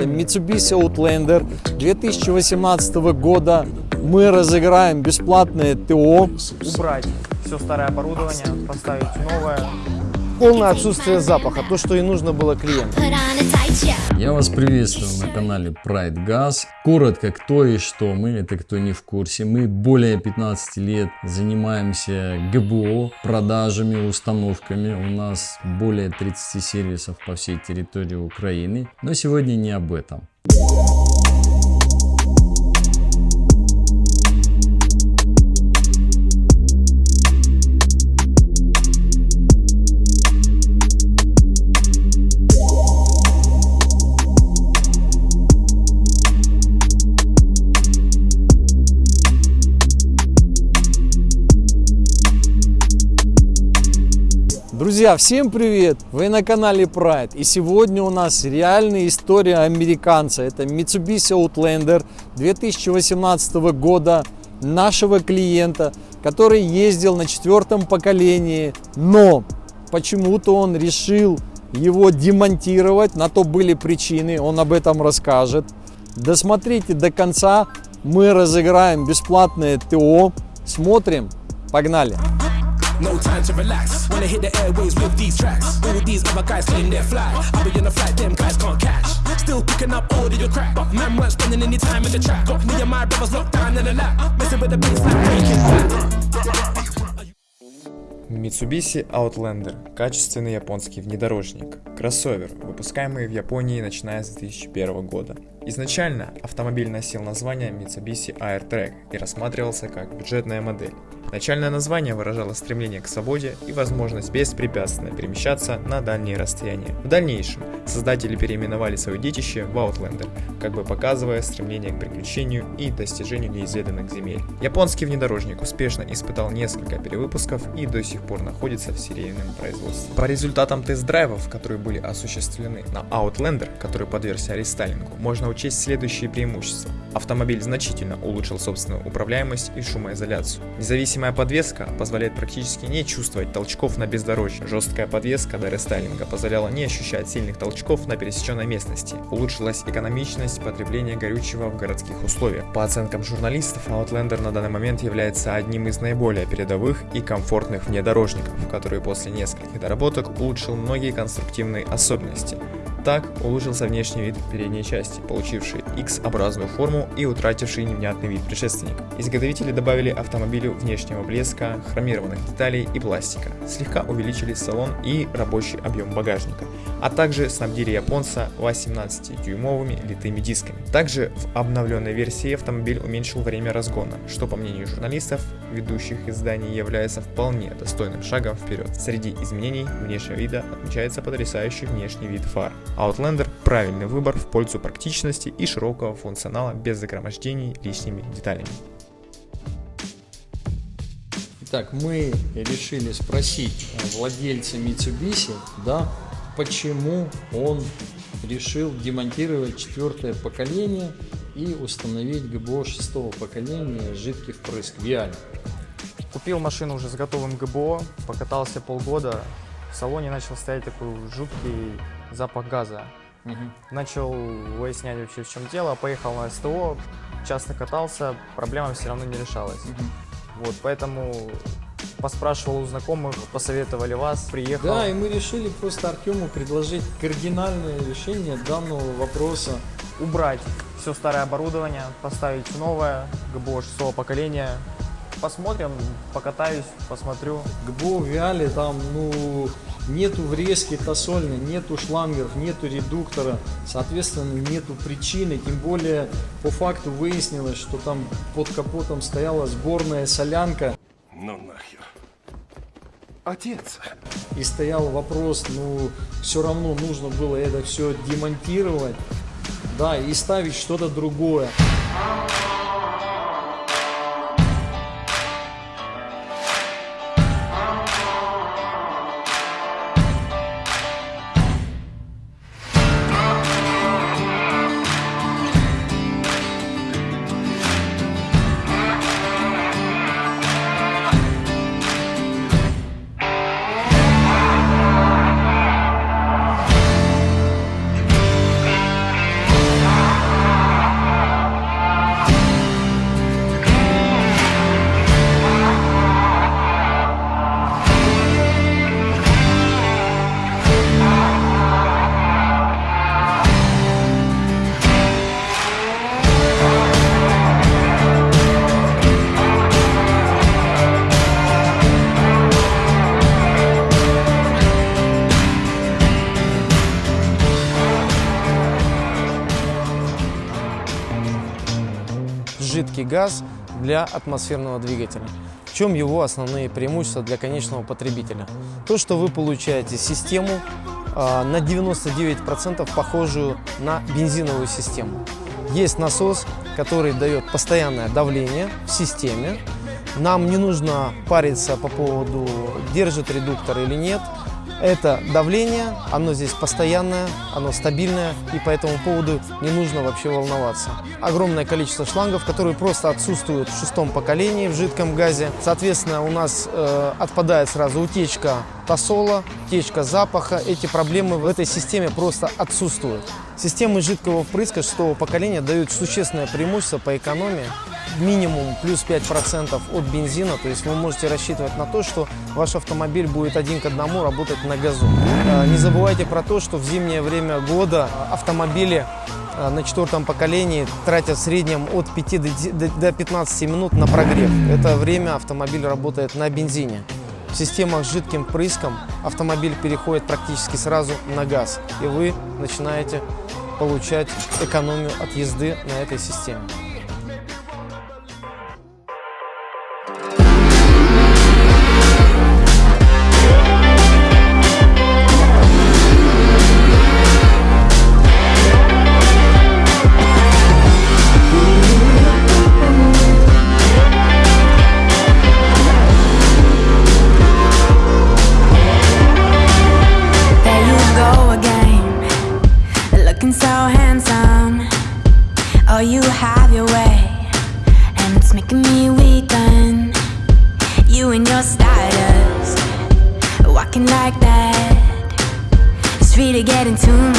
Это Mitsubishi Outlander 2018 года. Мы разыграем бесплатное ТО. Убрать все старое оборудование, поставить новое. Полное отсутствие запаха, то, что и нужно было клиенту. Я вас приветствую на канале Pride Gas. Коротко, кто и что мы, это кто не в курсе. Мы более 15 лет занимаемся ГБО, продажами, установками. У нас более 30 сервисов по всей территории Украины. Но сегодня не об этом. Друзья, всем привет! Вы на канале Pride. И сегодня у нас реальная история американца. Это Mitsubishi Outlander 2018 года нашего клиента, который ездил на четвертом поколении, но почему-то он решил его демонтировать. На то были причины, он об этом расскажет. Досмотрите до конца, мы разыграем бесплатное ТО. Смотрим, погнали! No time to relax. Wanna hit the airways with these tracks. All these other guys claim they're fly. I'll be on a flight, them guys can't catch. Still picking up all of your crap. But man weren't spending any time in the trap. Got me and my brothers locked down in the lap. Messing with the bass like breaking. Mitsubishi Outlander – качественный японский внедорожник. Кроссовер, выпускаемый в Японии начиная с 2001 года. Изначально автомобиль носил название Mitsubishi Airtrack и рассматривался как бюджетная модель. Начальное название выражало стремление к свободе и возможность беспрепятственно перемещаться на дальние расстояния. В дальнейшем создатели переименовали свое детище в Outlander, как бы показывая стремление к приключению и достижению неизведанных земель. Японский внедорожник успешно испытал несколько перевыпусков и до сих пор находится в серийном производстве. По результатам тест-драйвов, которые были осуществлены на Outlander, который подвергся рестайлингу, можно учесть следующие преимущества. Автомобиль значительно улучшил собственную управляемость и шумоизоляцию. Независимая подвеска позволяет практически не чувствовать толчков на бездорожье. Жесткая подвеска до рестайлинга позволяла не ощущать сильных толчков на пересеченной местности. Улучшилась экономичность потребления горючего в городских условиях. По оценкам журналистов, Outlander на данный момент является одним из наиболее передовых и комфортных внедорожников, который после нескольких доработок улучшил многие конструктивные особенности. Так улучшился внешний вид передней части, получивший X-образную форму и утративший невнятный вид предшественника. Изготовители добавили автомобилю внешнего блеска, хромированных деталей и пластика, слегка увеличили салон и рабочий объем багажника, а также снабдили японца 18-дюймовыми литыми дисками. Также в обновленной версии автомобиль уменьшил время разгона, что по мнению журналистов, ведущих изданий, является вполне достойным шагом вперед. Среди изменений внешнего вида отмечается потрясающий внешний вид фар. Outlander – правильный выбор в пользу практичности и широкого функционала без загромождений лишними деталями. Итак, мы решили спросить владельца Mitsubishi, да, почему он решил демонтировать четвертое поколение и установить ГБО шестого поколения жидкий впрыск Виаль. Купил машину уже с готовым ГБО, покатался полгода. В салоне начал стоять такой жуткий запах газа. Начал выяснять вообще в чем дело, поехал на СТО, часто катался, проблема все равно не решалась. Вот, поэтому поспрашивал у знакомых, посоветовали вас, приехал. Да, и мы решили просто Артему предложить кардинальное решение данного вопроса. убрать все старое оборудование, поставить новое, ГБО шестого поколения. Посмотрим, покатаюсь, посмотрю. ГБО Виале там, ну, нету врезки тосольной, нету шлангов, нету редуктора, соответственно, нету причины, тем более по факту выяснилось, что там под капотом стояла сборная солянка, Ну нахер. Отец. и стоял вопрос, ну, все равно нужно было это все демонтировать, да, и ставить что-то другое. Жидкий газ для атмосферного двигателя. В чем его основные преимущества для конечного потребителя? То, что вы получаете систему э, на 99% похожую на бензиновую систему. Есть насос, который дает постоянное давление в системе. Нам не нужно париться по поводу, держит редуктор или нет. Это давление, оно здесь постоянное, оно стабильное, и по этому поводу не нужно вообще волноваться. Огромное количество шлангов, которые просто отсутствуют в шестом поколении в жидком газе. Соответственно, у нас э, отпадает сразу утечка тосола, утечка запаха. Эти проблемы в этой системе просто отсутствуют. Системы жидкого впрыска шестого поколения дают существенное преимущество по экономии минимум плюс 5% от бензина, то есть вы можете рассчитывать на то, что ваш автомобиль будет один к одному работать на газу. Э, не забывайте про то, что в зимнее время года автомобили э, на четвертом поколении тратят в среднем от 5 до 15 минут на прогрев. Это время автомобиль работает на бензине. В системах с жидким прыском автомобиль переходит практически сразу на газ, и вы начинаете получать экономию от езды на этой системе. into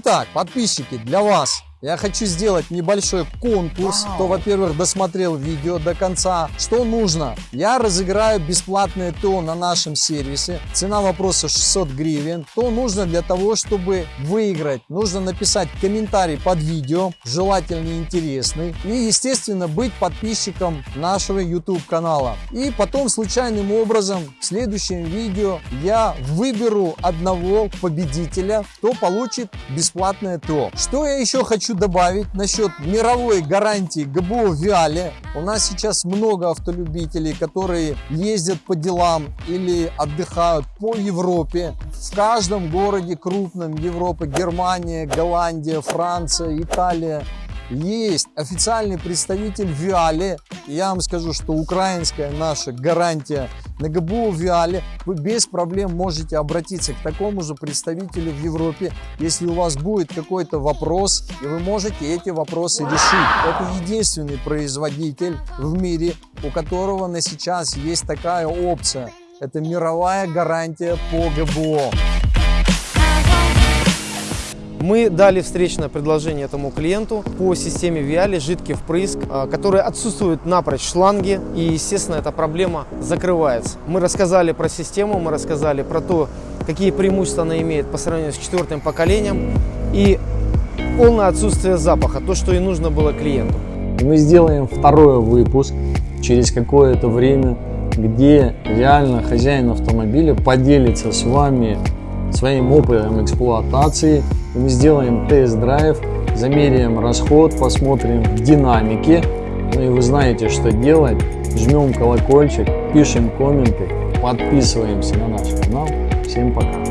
Итак, подписчики, для вас я хочу сделать небольшой конкурс. Кто, во-первых, досмотрел видео до конца. Что нужно? Я разыграю бесплатное ТО на нашем сервисе. Цена вопроса 600 гривен. Что нужно для того, чтобы выиграть? Нужно написать комментарий под видео, желательно интересный. И, естественно, быть подписчиком нашего YouTube канала. И потом случайным образом в следующем видео я выберу одного победителя, кто получит бесплатное ТО. Что я еще хочу добавить насчет мировой гарантии ГБО Виале. У нас сейчас много автолюбителей, которые ездят по делам или отдыхают по Европе. В каждом городе крупном Европы, Германия, Голландия, Франция, Италия, есть официальный представитель Виале. Я вам скажу, что украинская наша гарантия на ГБУ Виале. Вы без проблем можете обратиться к такому же представителю в Европе, если у вас будет какой-то вопрос, и вы можете эти вопросы решить. Это единственный производитель в мире, у которого на сейчас есть такая опция. Это мировая гарантия по ГБО. Мы дали встречное предложение этому клиенту по системе Виали жидкий впрыск, а, который отсутствует напрочь шланги, и, естественно, эта проблема закрывается. Мы рассказали про систему, мы рассказали про то, какие преимущества она имеет по сравнению с четвертым поколением, и полное отсутствие запаха, то, что и нужно было клиенту. Мы сделаем второй выпуск через какое-то время, где реально хозяин автомобиля поделится с вами своим опытом эксплуатации. Мы сделаем тест-драйв, замеряем расход, посмотрим динамики. Ну и вы знаете, что делать. Жмем колокольчик, пишем комменты, подписываемся на наш канал. Всем пока!